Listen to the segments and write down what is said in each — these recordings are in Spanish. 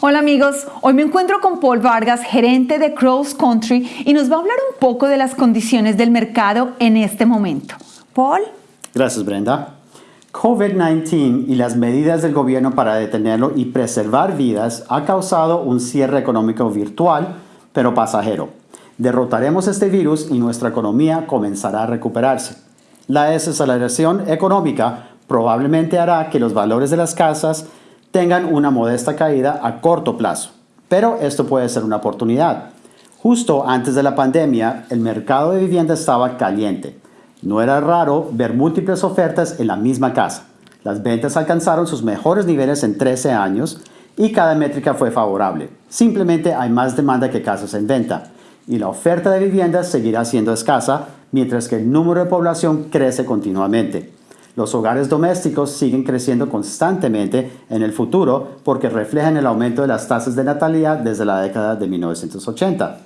Hola amigos, hoy me encuentro con Paul Vargas, gerente de Cross Country, y nos va a hablar un poco de las condiciones del mercado en este momento. Paul. Gracias Brenda. COVID-19 y las medidas del gobierno para detenerlo y preservar vidas ha causado un cierre económico virtual, pero pasajero. Derrotaremos este virus y nuestra economía comenzará a recuperarse. La desaceleración económica probablemente hará que los valores de las casas tengan una modesta caída a corto plazo, pero esto puede ser una oportunidad. Justo antes de la pandemia, el mercado de vivienda estaba caliente. No era raro ver múltiples ofertas en la misma casa. Las ventas alcanzaron sus mejores niveles en 13 años y cada métrica fue favorable. Simplemente hay más demanda que casas en venta y la oferta de viviendas seguirá siendo escasa mientras que el número de población crece continuamente. Los hogares domésticos siguen creciendo constantemente en el futuro porque reflejan el aumento de las tasas de natalidad desde la década de 1980.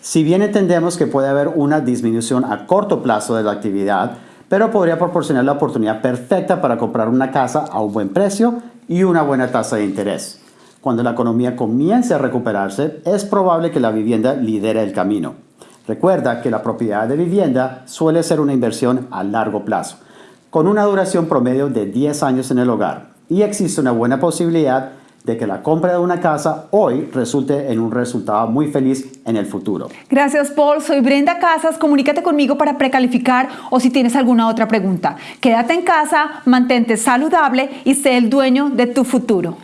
Si bien entendemos que puede haber una disminución a corto plazo de la actividad, pero podría proporcionar la oportunidad perfecta para comprar una casa a un buen precio y una buena tasa de interés. Cuando la economía comience a recuperarse, es probable que la vivienda lidere el camino. Recuerda que la propiedad de vivienda suele ser una inversión a largo plazo, con una duración promedio de 10 años en el hogar, y existe una buena posibilidad de que la compra de una casa hoy resulte en un resultado muy feliz en el futuro. Gracias, Paul. Soy Brenda Casas. Comunícate conmigo para precalificar o si tienes alguna otra pregunta. Quédate en casa, mantente saludable y sé el dueño de tu futuro.